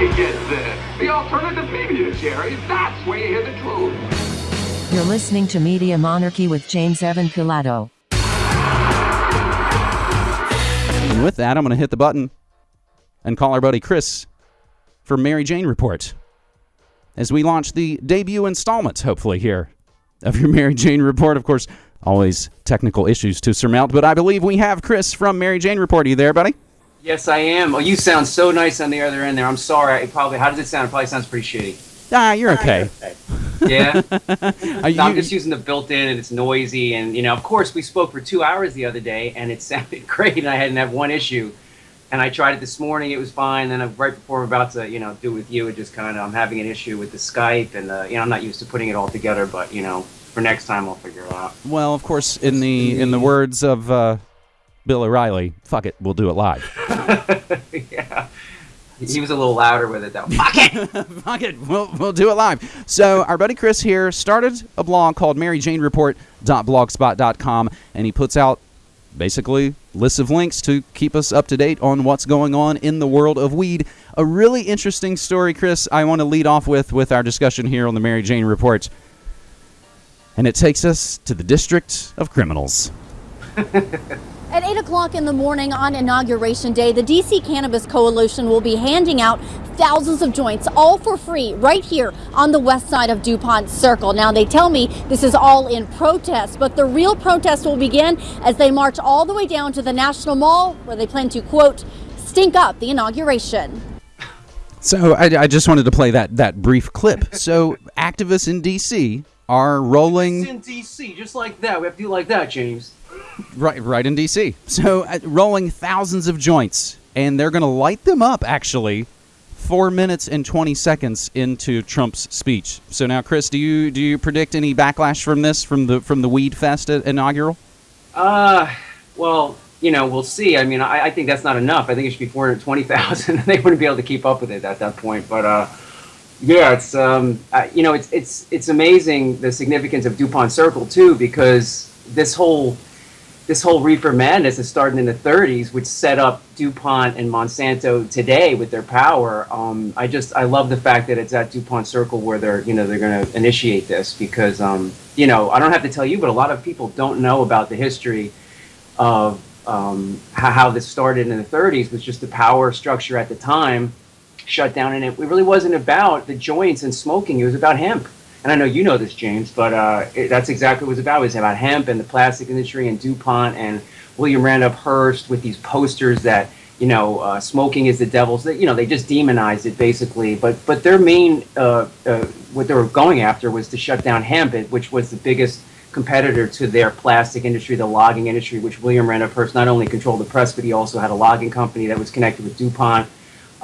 you get this. The alternative media, Jerry. That's where you hear the truth. You're listening to Media Monarchy with James Evan Pilato. And with that, I'm going to hit the button and call our buddy Chris for Mary Jane Report as we launch the debut installment, hopefully, here of your Mary Jane Report. Of course, always technical issues to surmount, but I believe we have Chris from Mary Jane Report. Are you there, buddy? Yes, I am. Oh, you sound so nice on the other end there. I'm sorry. It probably. How does it sound? It probably sounds pretty shitty. Ah, you're okay. Yeah. Are No, I'm just using the built-in, and it's noisy. And you know, of course, we spoke for two hours the other day, and it sounded great, and I hadn't had one issue. And I tried it this morning; it was fine. Then uh, right before I'm about to, you know, do it with you, it just kind of I'm having an issue with the Skype, and uh, you know, I'm not used to putting it all together. But you know, for next time, I'll figure it out. well, of course, in the in the words of uh, Bill O'Reilly, "Fuck it, we'll do it live." yeah. He was a little louder with it though. Fuck it. Fuck it, we'll, we'll do it live. So our buddy Chris here started a blog called MaryJaneReport.blogspot.com, and he puts out basically lists of links to keep us up to date on what's going on in the world of weed. A really interesting story, Chris. I want to lead off with with our discussion here on the Mary Jane Report, and it takes us to the District of Criminals. At 8 o'clock in the morning on Inauguration Day, the DC Cannabis Coalition will be handing out thousands of joints, all for free, right here on the west side of DuPont Circle. Now, they tell me this is all in protest, but the real protest will begin as they march all the way down to the National Mall, where they plan to, quote, stink up the inauguration. So I, I just wanted to play that that brief clip. So activists in D.C. are rolling. in DC, just like that. We have to do like that, James. Right, right in D.C. So uh, rolling thousands of joints, and they're going to light them up. Actually, four minutes and twenty seconds into Trump's speech. So now, Chris, do you do you predict any backlash from this from the from the Weed Fest inaugural? Uh, well, you know, we'll see. I mean, I, I think that's not enough. I think it should be 420,000. they wouldn't be able to keep up with it at that point. But, uh, yeah, it's, um, you know, it's, it's, it's amazing the significance of DuPont Circle, too, because this whole, this whole reefer madness is starting in the 30s, which set up DuPont and Monsanto today with their power. Um, I just, I love the fact that it's at DuPont Circle where they're, you know, they're going to initiate this because, um, you know, I don't have to tell you, but a lot of people don't know about the history of um, how, this started in the 30s was just the power structure at the time shut down, and it, it really wasn't about the joints and smoking. It was about hemp. And I know you know this, James, but uh, it, that's exactly what it was about. It was about hemp and the plastic industry and DuPont and William Randolph Hearst with these posters that you know uh, smoking is the devil's. That you know they just demonized it basically. But but their main uh, uh, what they were going after was to shut down hemp, which was the biggest competitor to their plastic industry, the logging industry, which William Randolph Hearst not only controlled the press, but he also had a logging company that was connected with DuPont.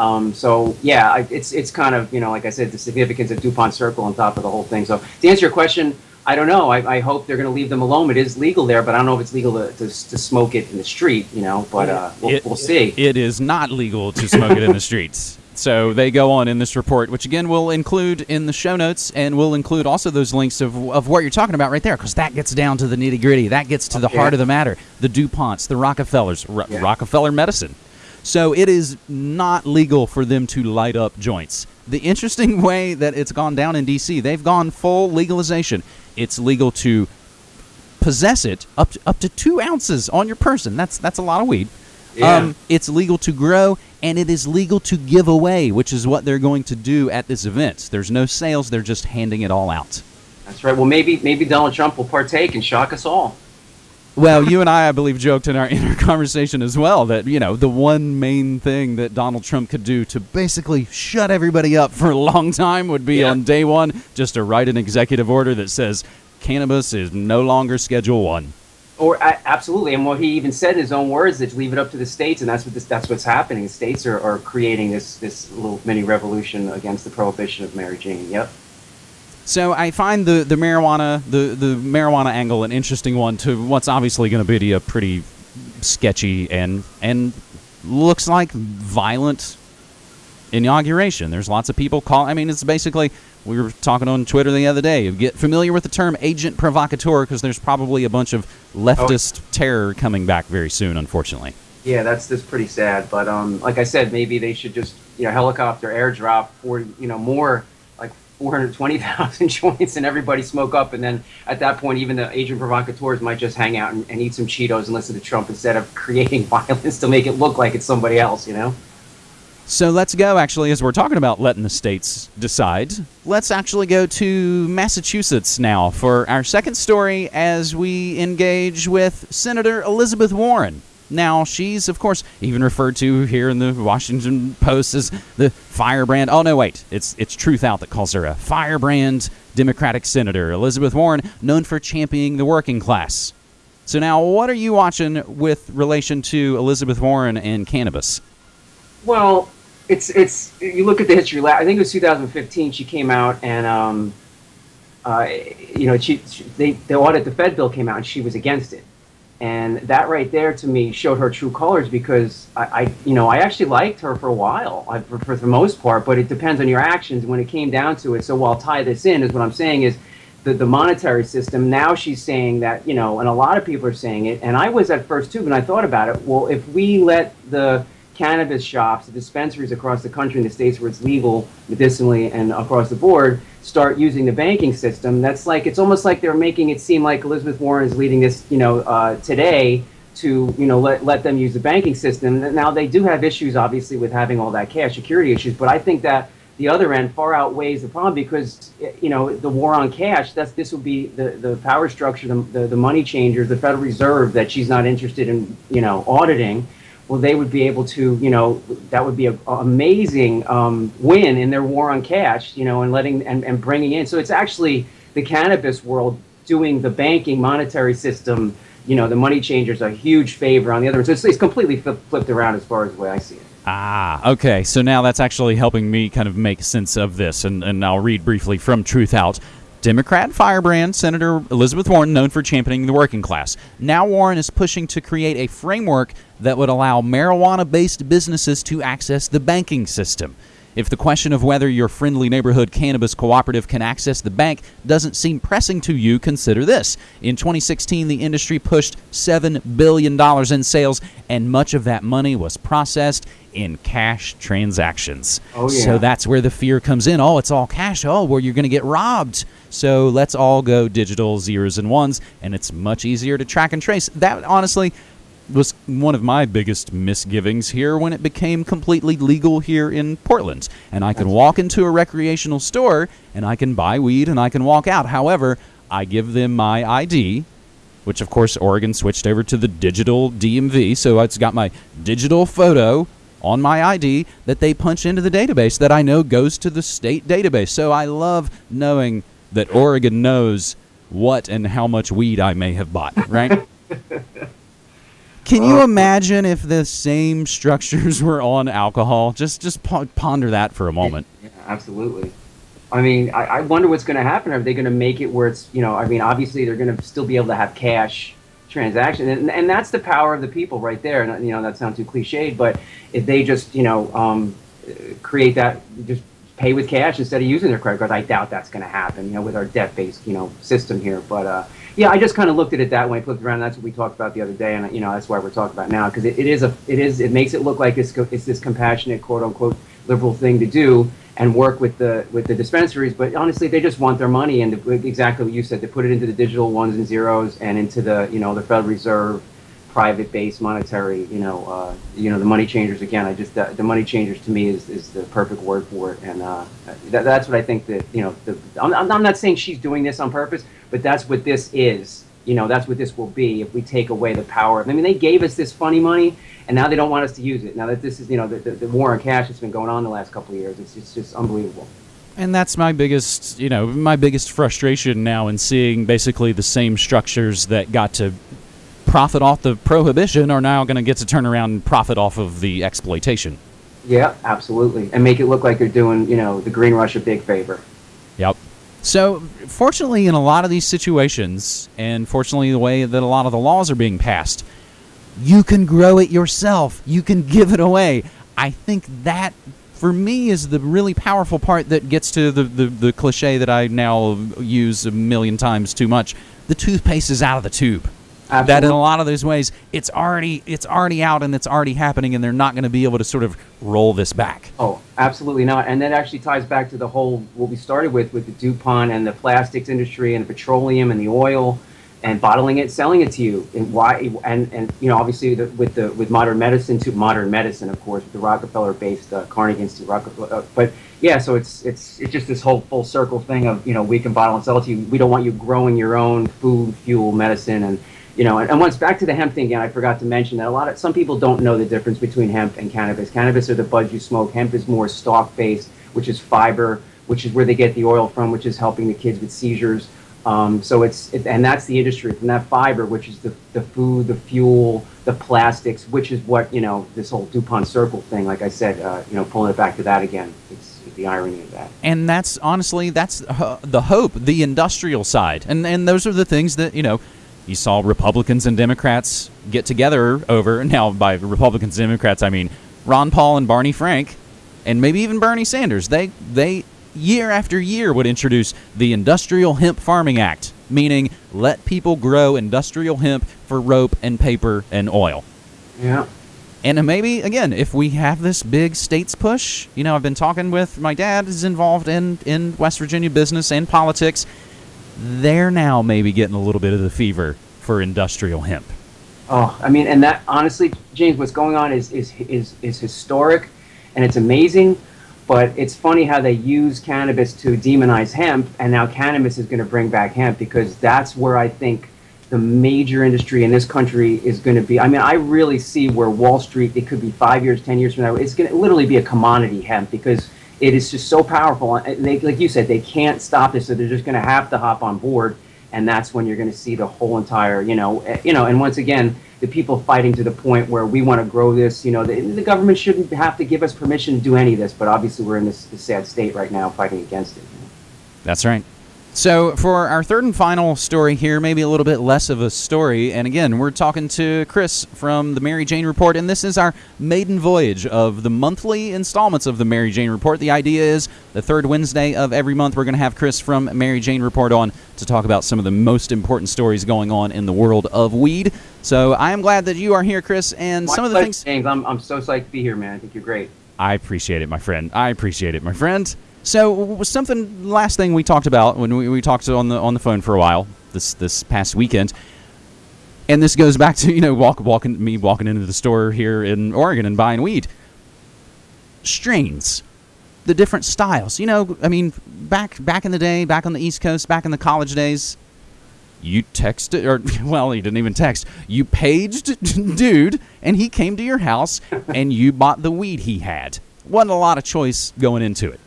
Um, so yeah, I- it's it's kind of you know like I said, the significance of DuPont Circle on top of the whole thing. So to answer your question, I don't know. I, I hope they're going to leave them alone. It is legal there, but I don't know if it's legal to, to, to smoke it in the street. You know, but uh, we'll, It- we'll see. It is not legal to smoke it in the streets. So they go on in this report, which again we'll include in the show notes, and we'll include also those links of, of what you're talking about right there, because that gets down to the nitty gritty. That gets to the Okay. heart of the matter. The DuPonts, the Rockefellers, Ro- Yeah. Rockefeller Medicine. So it is not legal for them to light up joints. The interesting way that it's gone down in D.C., they've gone full legalization. It's legal to possess it up to, up to two ounces on your person. That's that's a lot of weed. Yeah. Um, it's legal to grow and it is legal to give away, which is what they're going to do at this event. There's no sales; they're just handing it all out. That's right. Well, maybe maybe Donald Trump will partake and shock us all. Well, you and I, I believe, joked in our inner conversation as well that you know the one main thing that Donald Trump could do to basically shut everybody up for a long time would be Yeah. on day one just to write an executive order that says cannabis is no longer Schedule One. Or absolutely, and what he even said in his own words is leave it up to the states, and that's what this, that's what's happening. The states are, are creating this this little mini revolution against the prohibition of Mary Jane. Yep. So I find the, the marijuana the, the marijuana angle an interesting one to what's obviously going to be a pretty sketchy and and looks like violent inauguration. There's lots of people call. I mean, it's basically we were talking on Twitter the other day. Get familiar with the term agent provocateur because there's probably a bunch of leftist terror coming back very soon. Unfortunately. Yeah, that's just pretty sad. But um, like I said, maybe they should just you know helicopter airdrop for you know more 420,000 joints and everybody smoke up, and then at that point, even the agent provocateurs might just hang out and, and eat some Cheetos and listen to Trump instead of creating violence to make it look like it's somebody else. You know. So let's go, actually, as we're talking about letting the states decide, let's actually go to Massachusetts now for our second story as we engage with Senator Elizabeth Warren. Now, she's, of course, even referred to here in the Washington Post as the firebrand. Oh, no, wait. It's, it's Truth Out that calls her a firebrand Democratic senator. Elizabeth Warren, known for championing the working class. So, now, what are you watching with relation to Elizabeth Warren and cannabis? Well, it's it's you look at the history. I think it was 2015. She came out and um, uh, you know she, she they the audit the Fed bill came out and she was against it, and that right there to me showed her true colors because I, I you know I actually liked her for a while I, for, for the most part, but it depends on your actions when it came down to it. So I'll tie this in is what I'm saying is. The, the monetary system now she's saying that you know and a lot of people are saying it and i was at first too when i thought about it well if we let the cannabis shops, dispensaries across the country in the states where it's legal medicinally and across the board start using the banking system. That's like it's almost like they're making it seem like Elizabeth Warren is leading this, you know, uh, today to you know let let them use the banking system. Now they do have issues, obviously, with having all that cash security issues, but I think that the other end far outweighs the problem because you know the war on cash. That's this would be the the power structure, the the, the money changers, the Federal Reserve that she's not interested in you know auditing well, they would be able to, you know, that would be an amazing um, win in their war on cash, you know, and letting and, and bringing in. So it's actually the cannabis world doing the banking monetary system, you know, the money changers a huge favor on the other. end. So it's, it's completely flip, flipped around as far as the way I see it. Ah, okay. So now that's actually helping me kind of make sense of this. And, and I'll read briefly from Truth Out. Democrat firebrand Senator Elizabeth Warren, known for championing the working class. Now, Warren is pushing to create a framework that would allow marijuana based businesses to access the banking system. If the question of whether your friendly neighborhood cannabis cooperative can access the bank doesn't seem pressing to you, consider this. In 2016, the industry pushed $7 billion in sales, and much of that money was processed in cash transactions. Oh, yeah. So that's where the fear comes in. Oh, it's all cash. Oh, where you're going to get robbed. So let's all go digital zeros and ones, and it's much easier to track and trace. That, honestly, was one of my biggest misgivings here when it became completely legal here in Portland. And I can walk into a recreational store and I can buy weed and I can walk out. However, I give them my ID, which of course Oregon switched over to the digital DMV. So it's got my digital photo on my ID that they punch into the database that I know goes to the state database. So I love knowing that Oregon knows what and how much weed I may have bought, right? Can you imagine if the same structures were on alcohol? Just just ponder that for a moment. Yeah, absolutely. I mean, I, I wonder what's going to happen. Are they going to make it where it's, you know, I mean, obviously they're going to still be able to have cash transaction, and, and that's the power of the people right there. And you know, that sounds too cliched, but if they just, you know, um, create that, just pay with cash instead of using their credit cards, I doubt that's going to happen. You know, with our debt-based, you know, system here, but. uh yeah, I just kind of looked at it that way, flipped around. That's what we talked about the other day, and you know that's why we're talking about now because it, it is a it is it makes it look like it's it's this compassionate quote unquote liberal thing to do and work with the with the dispensaries. But honestly, they just want their money and exactly what you said to put it into the digital ones and zeros and into the you know the Federal Reserve private based monetary you know uh, you know the money changers again i just the, the, money changers to me is, is the perfect word for it and uh, that, that's what i think that you know the, I'm, I'm not saying she's doing this on purpose but that's what this is. You know, that's what this will be if we take away the power of. I mean, they gave us this funny money, and now they don't want us to use it. Now that this is, you know, the, the, the war on cash that's been going on the last couple of years, it's, it's just unbelievable. And that's my biggest, you know, my biggest frustration now in seeing basically the same structures that got to profit off the prohibition are now going to get to turn around and profit off of the exploitation. Yeah, absolutely, and make it look like they're doing, you know, the Green Rush a big favor. So, fortunately, in a lot of these situations, and fortunately, the way that a lot of the laws are being passed, you can grow it yourself. You can give it away. I think that, for me, is the really powerful part that gets to the, the, the cliche that I now use a million times too much. The toothpaste is out of the tube. That in a lot of those ways it's already it's already out and it's already happening and they're not going to be able to sort of roll this back. Oh, absolutely not. And that actually ties back to the whole what we started with with the DuPont and the plastics industry and the petroleum and the oil and bottling it, selling it to you. And why? And and you know, obviously the, with the with modern medicine to modern medicine, of course, with the Rockefeller-based uh, Carnegie Institute, Rockefeller. Uh, but yeah, so it's it's it's just this whole full circle thing of you know we can bottle and sell it to you. We don't want you growing your own food, fuel, medicine, and you know, and, and once back to the hemp thing again, I forgot to mention that a lot of some people don't know the difference between hemp and cannabis. Cannabis are the buds you smoke. Hemp is more stalk based, which is fiber, which is where they get the oil from, which is helping the kids with seizures. Um, so it's it, and that's the industry from that fiber, which is the the food, the fuel, the plastics, which is what you know this whole Dupont circle thing. Like I said, uh, you know, pulling it back to that again. It's the irony of that. and that's honestly that's uh, the hope the industrial side and and those are the things that you know you saw republicans and democrats get together over now by republicans and democrats i mean ron paul and barney frank and maybe even bernie sanders they they year after year would introduce the industrial hemp farming act meaning let people grow industrial hemp for rope and paper and oil Yeah. and maybe again, if we have this big states push, you know, I've been talking with my dad is involved in in West Virginia business and politics. They're now maybe getting a little bit of the fever for industrial hemp. Oh, I mean, and that honestly, James, what's going on is is is is historic, and it's amazing. But it's funny how they use cannabis to demonize hemp, and now cannabis is going to bring back hemp because that's where I think the major industry in this country is going to be. I mean, I really see where Wall Street. It could be five years, ten years from now. It's going to literally be a commodity hemp because it is just so powerful. They, like you said, they can't stop this, so they're just going to have to hop on board and that's when you're going to see the whole entire you know eh, you know and once again the people fighting to the point where we want to grow this you know the, the government shouldn't have to give us permission to do any of this but obviously we're in this, this sad state right now fighting against it That's right. So, for our third and final story here, maybe a little bit less of a story, and again, we're talking to Chris from the Mary Jane Report, and this is our maiden voyage of the monthly installments of the Mary Jane Report. The idea is the third Wednesday of every month, we're going to have Chris from Mary Jane Report on to talk about some of the most important stories going on in the world of weed. So, I am glad that you are here, Chris, and My some of the pleasure, things. James, I'm, I'm so psyched to be here man i think you're great I appreciate it, my friend. I appreciate it, my friend. So, something last thing we talked about when we, we talked on the on the phone for a while this this past weekend, and this goes back to you know walk walking me walking into the store here in Oregon and buying weed. Strains, the different styles. You know, I mean, back back in the day, back on the East Coast, back in the college days, you texted or well you didn't even text. You paged dude and he came to your house and you bought the weed he had. Wasn't a lot of choice going into it.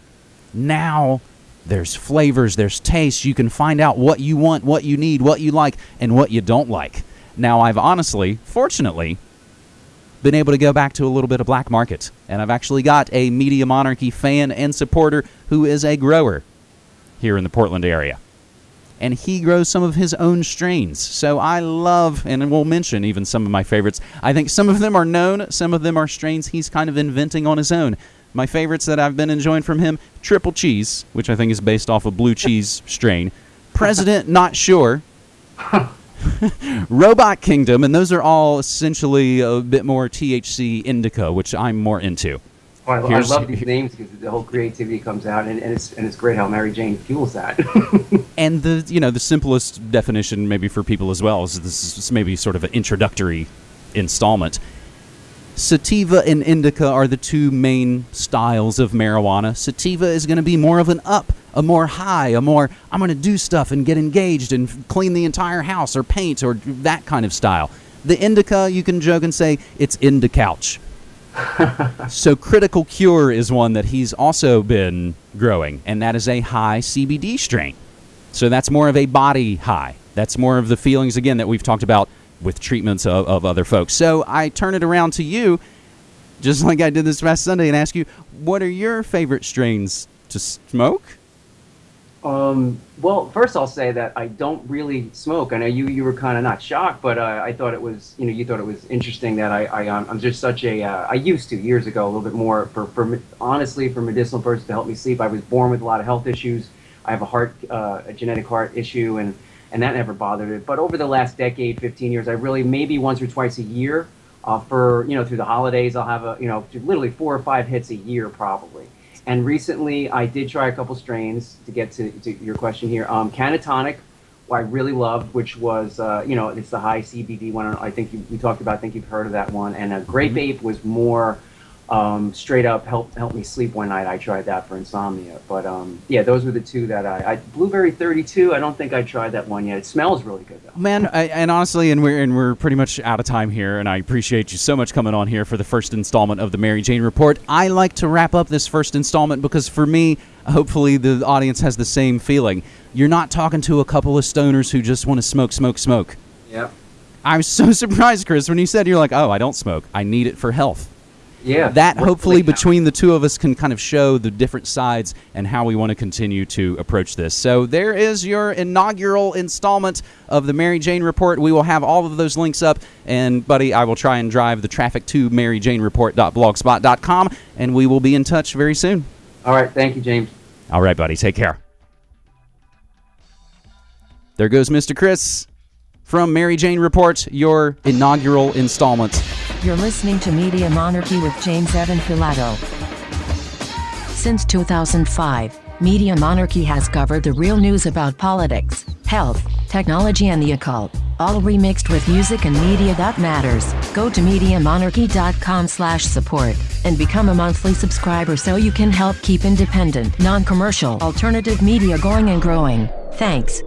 Now there's flavors there's tastes. You can find out what you want what you need what you like and what you don't like. Now i've honestly fortunately been able to go back to a little bit of black market and i've actually got a media monarchy fan and supporter who is a grower here in the portland area and he grows some of his own strains. So I love, and we'll mention even some of my favorites. I think some of them are known, some of them are strains he's kind of inventing on his own. My favorites that I've been enjoying from him Triple Cheese, which I think is based off a blue cheese strain. President, not sure. Robot Kingdom, and those are all essentially a bit more THC indica, which I'm more into. Oh, I, I love these names because the whole creativity comes out and, and it's and it's great how mary jane fuels that And the you know the simplest definition maybe for people as well is this is maybe sort of an introductory installment. Sativa and indica are the two main styles of marijuana. Sativa is going to be more of an up, a more high, a more I'm going to do stuff and get engaged and clean the entire house or paint or that kind of style. The indica, you can joke and say it's in the couch. so critical cure is one that he's also been growing, and that is a high CBD strain. So that's more of a body high. That's more of the feelings again that we've talked about with treatments of, of other folks. So I turn it around to you, just like I did this past Sunday, and ask you, what are your favorite strains to smoke? Um, well, first I'll say that I don't really smoke. I know you you were kind of not shocked, but uh, I thought it was you know you thought it was interesting that I, I um, I'm just such a uh, I used to years ago a little bit more for for honestly for medicinal purposes to help me sleep. I was born with a lot of health issues. I have a heart uh, a genetic heart issue and and that never bothered it. But over the last decade, 15 years, I really maybe once or twice a year uh, for you know through the holidays, I'll have a you know literally four or five hits a year probably. And recently, I did try a couple strains to get to, to your question here. Um, Cannatonic, I really loved, which was uh, you know it's the high CBD one. I think you, we talked about. I think you've heard of that one. And a Grape Mm-hmm. Ape was more um, straight up help help me sleep one night. I tried that for insomnia. But um, yeah, those were the two that I, I Blueberry 32. I don't think I tried that one yet. It smells really good though. Man, I, and honestly, and we're and we're pretty much out of time here, and I appreciate you so much coming on here for the first installment of the Mary Jane Report. I like to wrap up this first installment because for me, hopefully, the audience has the same feeling. You're not talking to a couple of stoners who just want to smoke, smoke, smoke. Yeah. I'm so surprised, Chris, when you said you're like, "Oh, I don't smoke. I need it for health." Yeah. that hopefully between the two of us can kind of show the different sides and how we want to continue to approach this. So there is your inaugural installment of the Mary Jane Report. We will have all of those links up, and buddy, I will try and drive the traffic to maryjanereport.blogspot.com, and we will be in touch very soon. All right. Thank you, James. All right, buddy, take care. There goes Mr. Chris from Mary Jane Report, your inaugural installment. You're listening to Media Monarchy with James Evan Pilato. Since 2005, Media Monarchy has covered the real news about politics, health, technology, and the occult, all remixed with music and media that matters. Go to MediaMonarchy.com slash support and become a monthly subscriber so you can help keep independent, non-commercial, alternative media going and growing. Thanks.